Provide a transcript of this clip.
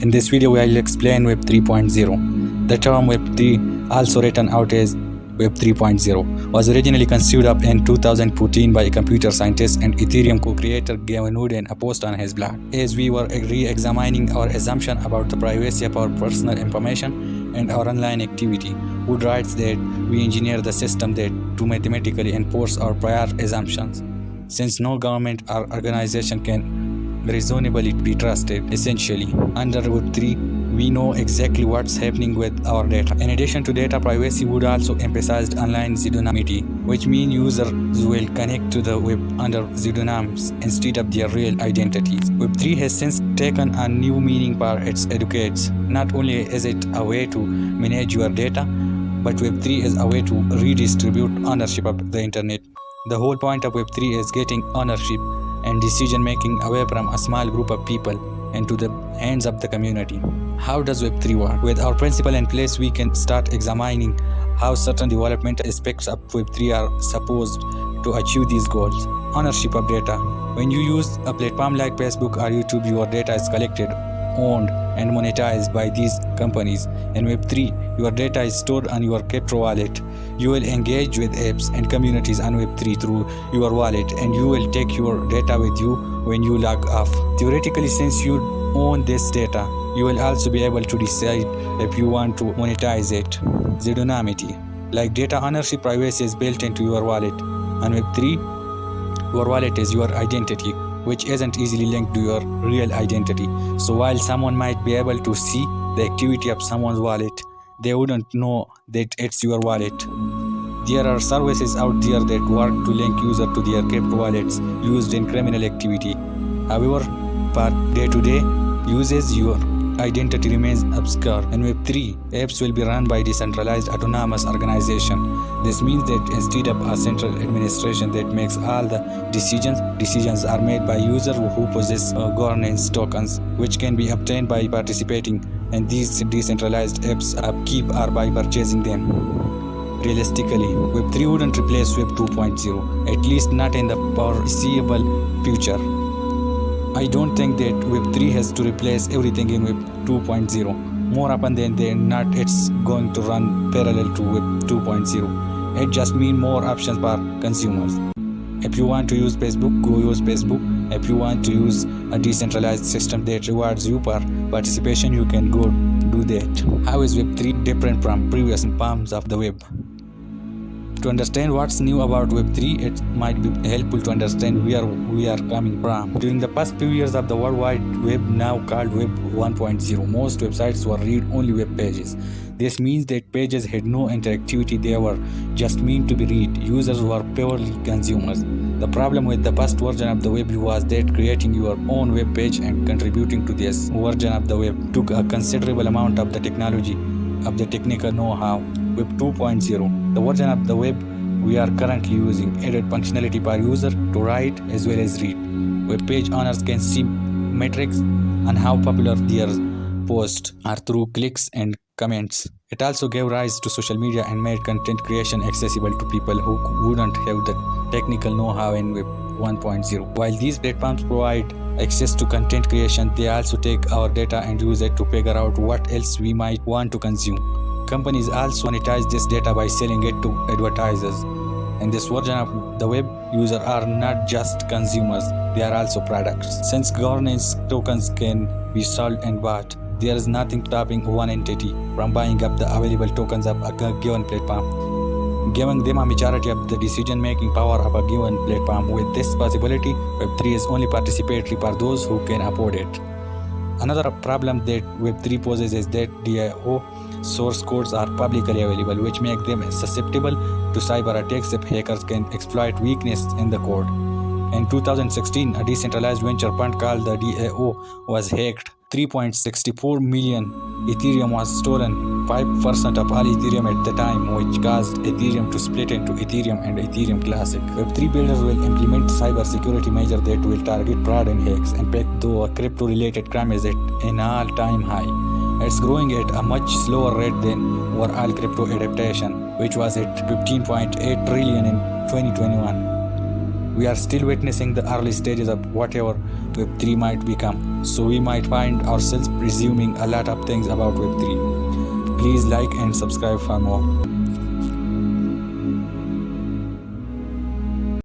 In this video, I'll explain Web 3.0. The term Web 3, also written out as Web 3.0, was originally conceived up in 2014 by a computer scientist and Ethereum co-creator Gavin Wood in a post on his blog. As we were re-examining our assumption about the privacy of our personal information and our online activity, Wood writes that we engineer the system that to mathematically enforce our prior assumptions. Since no government or organization can reasonably be trusted essentially. Under web 3 we know exactly what's happening with our data. In addition to data privacy Wood also emphasize online pseudonymity which means users will connect to the web under pseudonyms instead of their real identities. Web 3 has since taken a new meaning for its educates. Not only is it a way to manage your data but web 3 is a way to redistribute ownership of the internet. The whole point of web 3 is getting ownership and decision making away from a small group of people into the hands of the community. How does Web3 work? With our principle in place, we can start examining how certain development aspects of Web3 are supposed to achieve these goals. Ownership of data. When you use a platform like Facebook or YouTube, your data is collected, owned, and monetized by these companies. In Web3, your data is stored on your crypto wallet. You will engage with apps and communities on Web3 through your wallet and you will take your data with you when you log off. Theoretically, since you own this data, you will also be able to decide if you want to monetize it. Pseudonymity. Like data ownership, privacy is built into your wallet. On Web3, your wallet is your identity which isn't easily linked to your real identity. So while someone might be able to see the activity of someone's wallet, they wouldn't know that it's your wallet. There are services out there that work to link user to their crypto wallets used in criminal activity. However, for day-to-day -day uses, your identity remains obscure. In Web3, apps will be run by decentralized autonomous organization. This means that instead of a central administration that makes all the decisions, decisions are made by users who possess uh, governance tokens, which can be obtained by participating in these decentralized apps upkeep or by purchasing them. Realistically, Web3 wouldn't replace Web 2.0, at least not in the foreseeable future. I don't think that Web3 has to replace everything in Web 2.0. More often than not, it's going to run parallel to Web 2.0. It just means more options for consumers. If you want to use Facebook, go use Facebook. If you want to use a decentralized system that rewards you for participation, you can go do that. How is Web3 different from previous forms of the web? To understand what's new about Web3, it might be helpful to understand where we are coming from. During the past few years of the World Wide Web, now called Web 1.0, most websites were read-only web pages. This means that pages had no interactivity, they were just meant to be read. Users were purely consumers. The problem with the first version of the web was that creating your own web page and contributing to this version of the web took a considerable amount of the technology, of the technical know-how. Web 2.0, the version of the web we are currently using, added functionality per user to write as well as read. Web page owners can see metrics on how popular their posts are through clicks and comments. It also gave rise to social media and made content creation accessible to people who wouldn't have the technical know-how in Web 1.0. While these platforms provide access to content creation, they also take our data and use it to figure out what else we might want to consume. Companies also monetize this data by selling it to advertisers. In this version of the web, users are not just consumers, they are also products. Since governance tokens can be sold and bought, there is nothing stopping one entity from buying up the available tokens of a given platform. Giving them a majority of the decision-making power of a given platform. With this possibility, Web3 is only participatory for those who can afford it. Another problem that Web3 poses is that DAO source codes are publicly available, which make them susceptible to cyber attacks if hackers can exploit weakness in the code. In 2016, a decentralized venture fund called the DAO was hacked 3.64 million Ethereum was stolen 5% of all Ethereum at the time which caused Ethereum to split into Ethereum and Ethereum Classic. Web3 builders will implement cyber security measures that will target fraud and hacks. In fact, though crypto related crime is at an all-time high. It's growing at a much slower rate than overall crypto adaptation which was at 15.8 trillion in 2021. We are still witnessing the early stages of whatever Web3 might become, so we might find ourselves presuming a lot of things about Web3. Please like and subscribe for more.